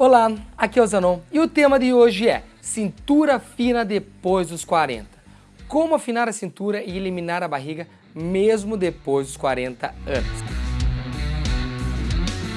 Olá, aqui é o Zanon e o tema de hoje é cintura fina depois dos 40. Como afinar a cintura e eliminar a barriga mesmo depois dos 40 anos.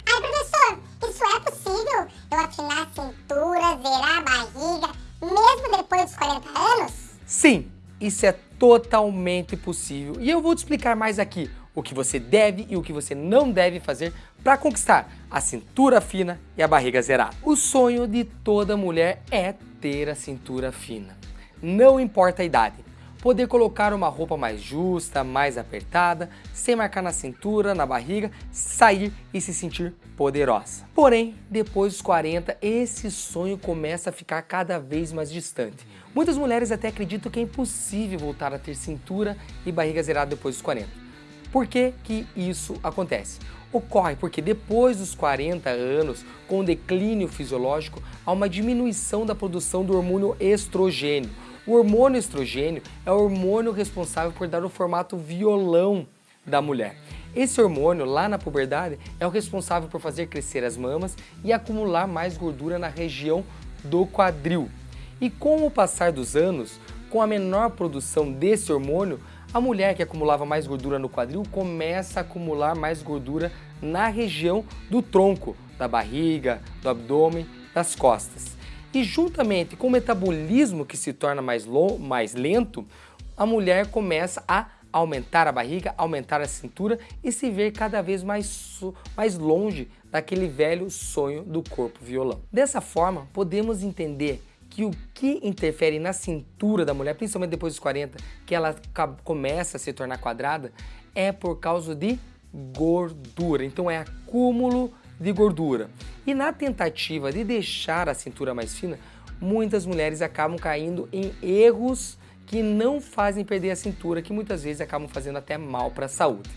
Ai, professor, isso é possível? Eu afinar a cintura, zerar a barriga, mesmo depois dos 40 anos? Sim, isso é totalmente possível e eu vou te explicar mais aqui o que você deve e o que você não deve fazer para conquistar a cintura fina e a barriga zerada. O sonho de toda mulher é ter a cintura fina. Não importa a idade. Poder colocar uma roupa mais justa, mais apertada, sem marcar na cintura, na barriga, sair e se sentir poderosa. Porém, depois dos 40, esse sonho começa a ficar cada vez mais distante. Muitas mulheres até acreditam que é impossível voltar a ter cintura e barriga zerada depois dos 40. Por que, que isso acontece? Ocorre porque depois dos 40 anos, com o declínio fisiológico, há uma diminuição da produção do hormônio estrogênio. O hormônio estrogênio é o hormônio responsável por dar o formato violão da mulher. Esse hormônio, lá na puberdade, é o responsável por fazer crescer as mamas e acumular mais gordura na região do quadril. E com o passar dos anos, com a menor produção desse hormônio, a mulher que acumulava mais gordura no quadril começa a acumular mais gordura na região do tronco, da barriga, do abdômen, das costas. E juntamente com o metabolismo que se torna mais, mais lento, a mulher começa a aumentar a barriga, aumentar a cintura e se ver cada vez mais, mais longe daquele velho sonho do corpo violão. Dessa forma, podemos entender que o que interfere na cintura da mulher, principalmente depois dos 40, que ela começa a se tornar quadrada, é por causa de gordura. Então é acúmulo de gordura. E na tentativa de deixar a cintura mais fina, muitas mulheres acabam caindo em erros que não fazem perder a cintura, que muitas vezes acabam fazendo até mal para a saúde.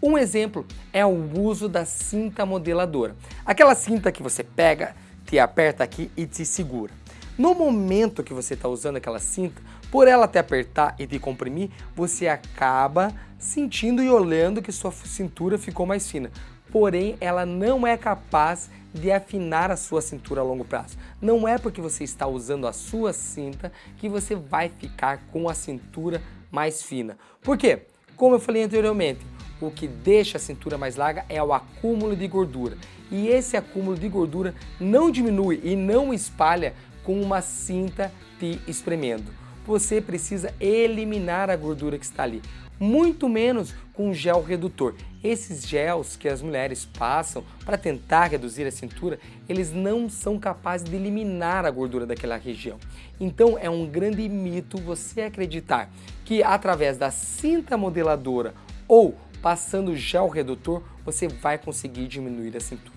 Um exemplo é o uso da cinta modeladora. Aquela cinta que você pega, te aperta aqui e te segura. No momento que você está usando aquela cinta, por ela te apertar e te comprimir, você acaba sentindo e olhando que sua cintura ficou mais fina. Porém, ela não é capaz de afinar a sua cintura a longo prazo. Não é porque você está usando a sua cinta que você vai ficar com a cintura mais fina. Por quê? Como eu falei anteriormente, o que deixa a cintura mais larga é o acúmulo de gordura. E esse acúmulo de gordura não diminui e não espalha com uma cinta te espremendo. Você precisa eliminar a gordura que está ali, muito menos com gel redutor. Esses gels que as mulheres passam para tentar reduzir a cintura, eles não são capazes de eliminar a gordura daquela região. Então é um grande mito você acreditar que através da cinta modeladora ou passando gel redutor, você vai conseguir diminuir a cintura.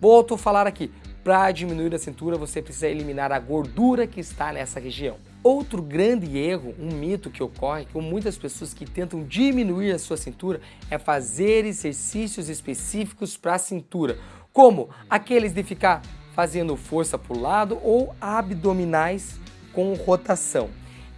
Volto a falar aqui, para diminuir a cintura, você precisa eliminar a gordura que está nessa região. Outro grande erro, um mito que ocorre com muitas pessoas que tentam diminuir a sua cintura é fazer exercícios específicos para a cintura, como aqueles de ficar fazendo força para o lado ou abdominais com rotação.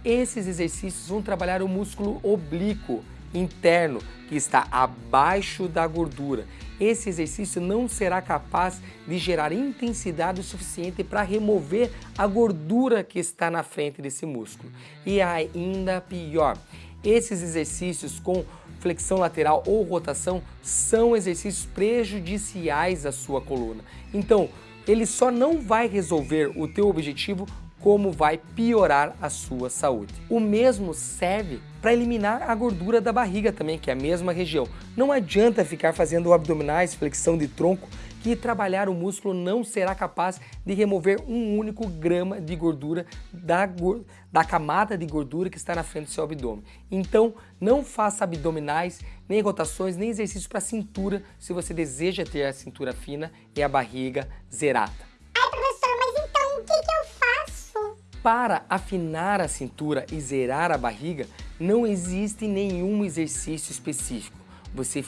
Esses exercícios vão trabalhar o músculo oblíquo interno que está abaixo da gordura. Esse exercício não será capaz de gerar intensidade suficiente para remover a gordura que está na frente desse músculo. E ainda pior, esses exercícios com flexão lateral ou rotação são exercícios prejudiciais à sua coluna. Então, ele só não vai resolver o teu objetivo como vai piorar a sua saúde. O mesmo serve para eliminar a gordura da barriga também, que é a mesma região. Não adianta ficar fazendo abdominais, flexão de tronco, que trabalhar o músculo não será capaz de remover um único grama de gordura da, da camada de gordura que está na frente do seu abdômen. Então, não faça abdominais, nem rotações, nem exercícios para cintura se você deseja ter a cintura fina e a barriga zerada. Para afinar a cintura e zerar a barriga, não existe nenhum exercício específico. Você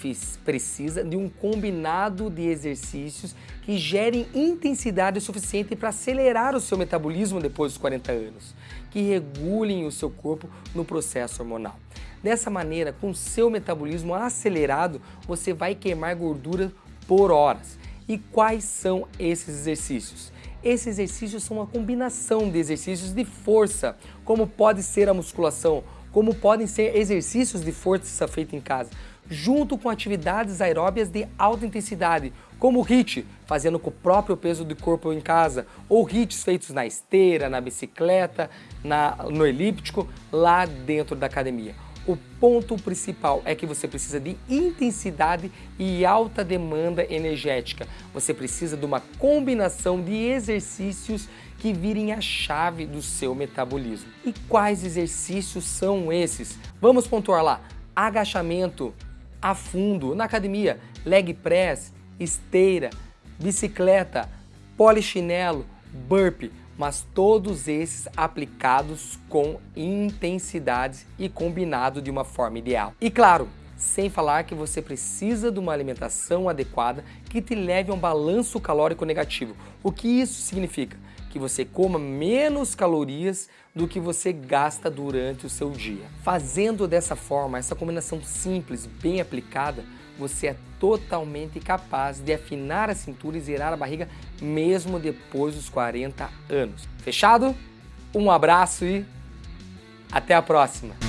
precisa de um combinado de exercícios que gerem intensidade suficiente para acelerar o seu metabolismo depois dos 40 anos, que regulem o seu corpo no processo hormonal. Dessa maneira, com seu metabolismo acelerado, você vai queimar gordura por horas E quais são esses exercícios? Esses exercícios são uma combinação de exercícios de força, como pode ser a musculação, como podem ser exercícios de força feita em casa, junto com atividades aeróbias de alta intensidade, como o HIIT, fazendo com o próprio peso do corpo em casa, ou HIITs feitos na esteira, na bicicleta, na, no elíptico, lá dentro da academia. O ponto principal é que você precisa de intensidade e alta demanda energética. Você precisa de uma combinação de exercícios que virem a chave do seu metabolismo. E quais exercícios são esses? Vamos pontuar lá. Agachamento a fundo na academia, leg press, esteira, bicicleta, polichinelo, burpee mas todos esses aplicados com intensidade e combinado de uma forma ideal. E claro, sem falar que você precisa de uma alimentação adequada que te leve a um balanço calórico negativo. O que isso significa? Que você coma menos calorias do que você gasta durante o seu dia. Fazendo dessa forma, essa combinação simples, bem aplicada, você é totalmente capaz de afinar a cintura e zerar a barriga mesmo depois dos 40 anos. Fechado? Um abraço e até a próxima!